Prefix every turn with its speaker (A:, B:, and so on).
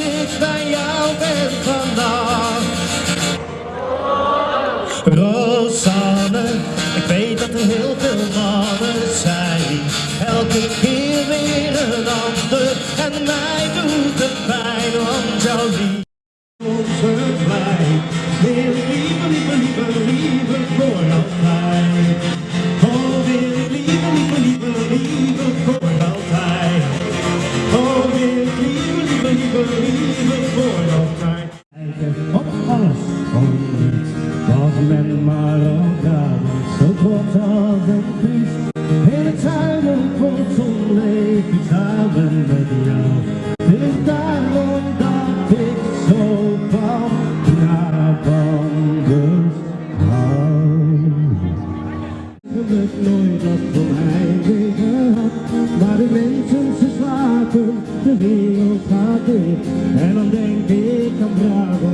A: ik bij jou ben vandaag. Rosanne, ik weet dat er heel veel mannen zijn. Elke keer weer een ander en mij doet het pijn, want jouw liefde onze blij. Wil ik lieve, Alles, om niets, was men maar elkaar. Zo trots als een priest. In het zuiden van het zon leef ik samen met jou. Het is daarom dat ik zo van Brabanders hou. Geluk nooit dat voor mij gehad, maar de mensen ze slapen, de wereld gaat dicht. En dan denk ik cambiado.